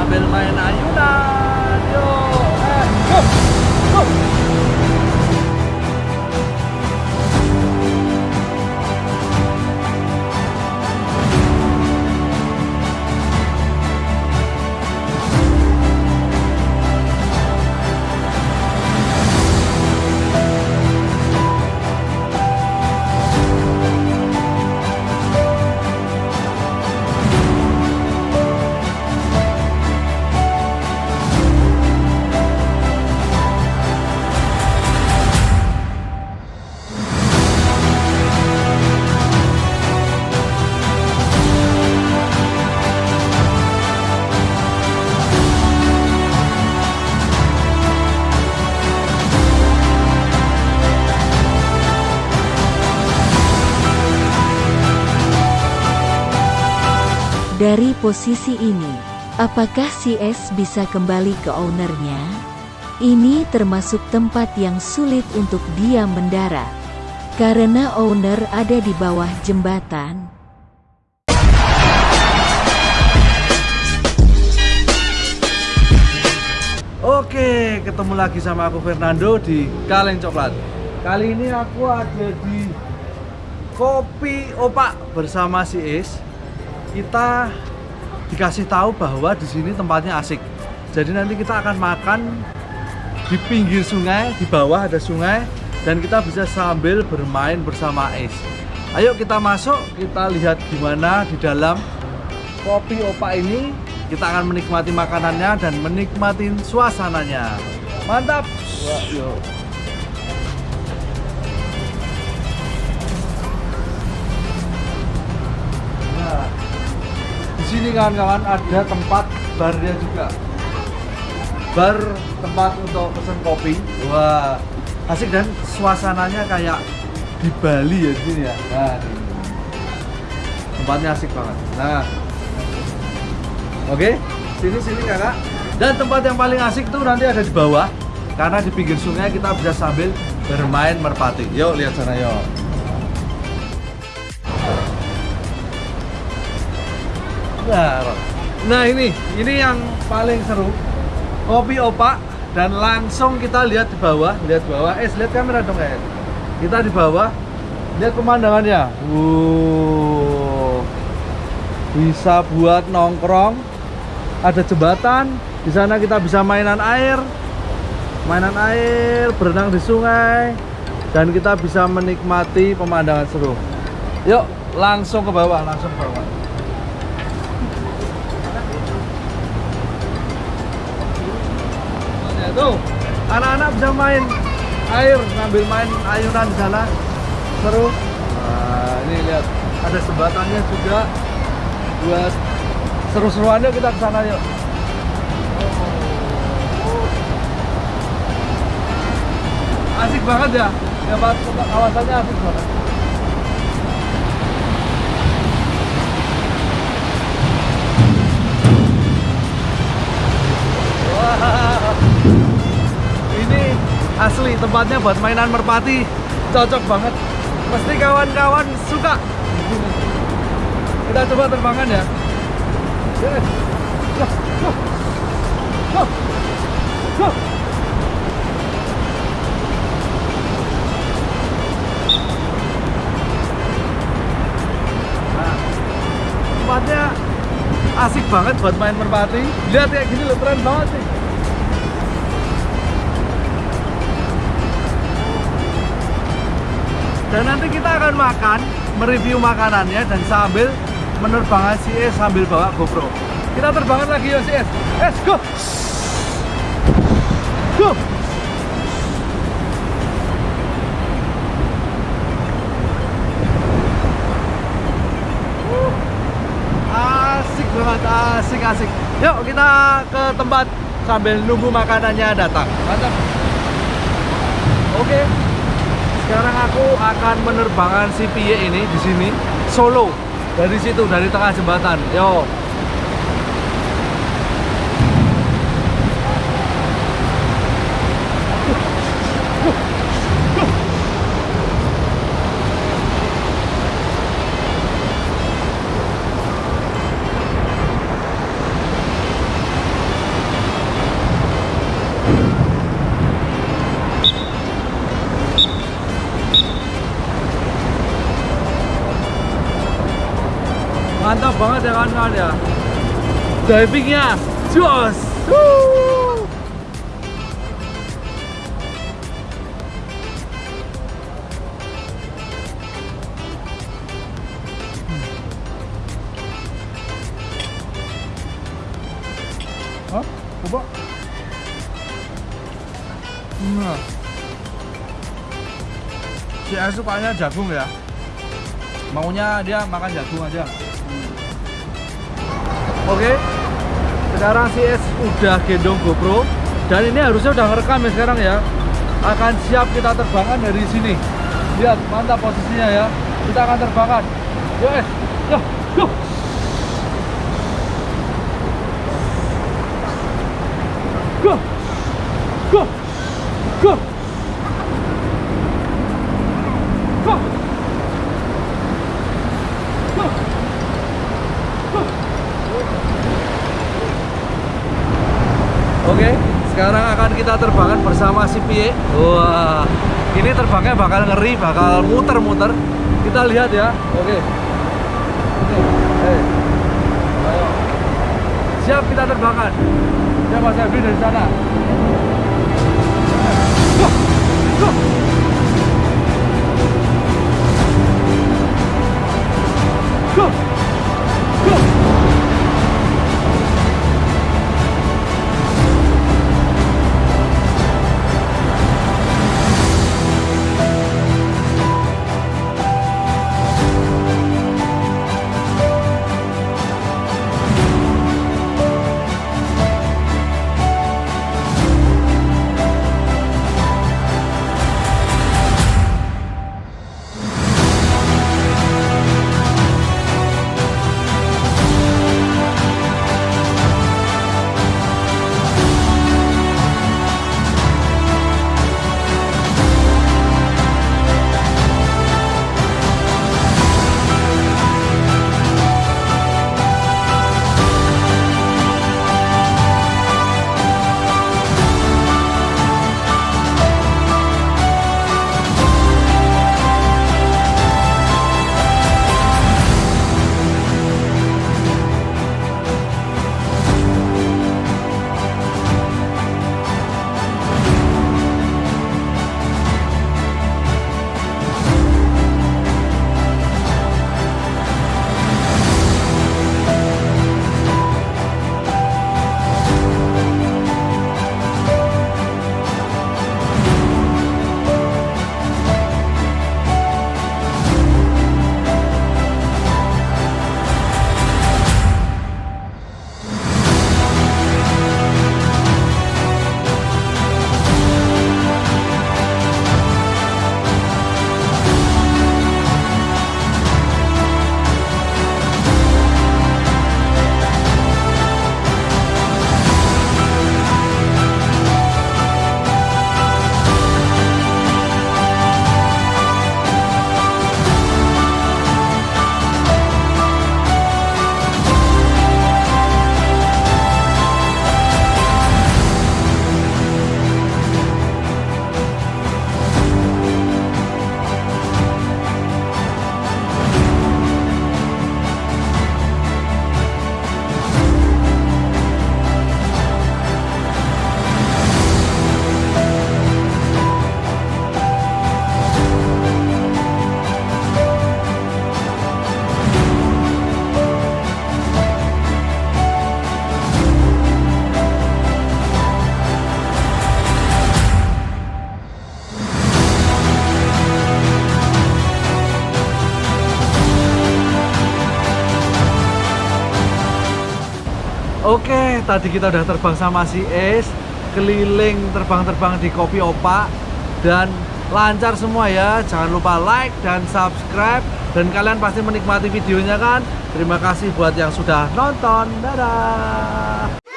sambil main ayunan yuk eh, go, go. Dari posisi ini, apakah si S bisa kembali ke ownernya? Ini termasuk tempat yang sulit untuk dia mendarat. Karena owner ada di bawah jembatan. Oke, ketemu lagi sama aku Fernando di Kaleng Coklat. Kali ini aku ada di Kopi Opak bersama si Is. Kita dikasih tahu bahwa di sini tempatnya asik. Jadi nanti kita akan makan di pinggir sungai, di bawah ada sungai dan kita bisa sambil bermain bersama Is. Ayo kita masuk, kita lihat gimana di dalam Kopi Opak ini kita akan menikmati makanannya dan menikmati suasananya. Mantap. Wah, yuk. Sini kawan-kawan ada tempat barnya juga. Bar tempat untuk pesen kopi. Wah, asik dan suasananya kayak di Bali ya di sini ya. Nah, tempatnya asik banget. Nah, Oke, sini sini kakak. Dan tempat yang paling asik tuh nanti ada di bawah, karena di pinggir sungai kita bisa sambil bermain merpati. Yuk lihat sana yuk. Nah, nah ini, ini yang paling seru. Kopi opak dan langsung kita lihat di bawah, lihat bawah. Eh, lihat kamera dong guys. Kita di bawah, lihat pemandangannya. Wow, bisa buat nongkrong ada jembatan di sana kita bisa mainan air mainan air berenang di sungai dan kita bisa menikmati pemandangan seru yuk langsung ke bawah langsung ke bawah tuh anak-anak bisa main air sambil main ayunan di sana seru nah ini lihat ada jembatannya juga buat seru-seruannya kita ke sana yuk. Asik banget ya. Ya kawasannya asik banget. Wah. Ini asli tempatnya buat mainan merpati. Cocok banget. Pasti kawan-kawan suka. Kita coba terbangan ya. Tempatnya asik banget buat main merpati. Lihat kayak gini loh, keren banget sih. Dan nanti kita akan makan, mereview makanannya dan sambil menerbangkan si S sambil bawa GoPro. Kita terbangkan lagi ya si S. S go. Go. Asik banget, asik asik. Yuk kita ke tempat sambil nunggu makanannya datang. Mantap. Oke. Sekarang aku akan menerbangkan si Pie ini di sini solo dari situ dari tengah jembatan. Yo banget ya kawan-kawan ya divingnya jos Wuh. Hah? Coba. Nah. Sukanya jagung ya. Maunya dia makan jagung aja. Oke. Sekarang si S udah gendong GoPro dan ini harusnya udah ngerekam ya sekarang ya. Akan siap kita terbangkan dari sini. Lihat, mantap posisinya ya. Kita akan terbangkan. Yuk, S. Yuk, yuk. Go! Go! Go! Go! Oke, sekarang akan kita terbangkan bersama si Pie. Wah, ini terbangnya bakal ngeri, bakal muter-muter. Kita lihat ya. Oke. Oke. Eh. Siap kita terbangkan. Ya Mas Evi dari sana. Tadi kita udah terbang sama si Es, keliling terbang-terbang di Kopi Opa dan lancar semua ya. Jangan lupa like dan subscribe dan kalian pasti menikmati videonya kan. Terima kasih buat yang sudah nonton. Dadah.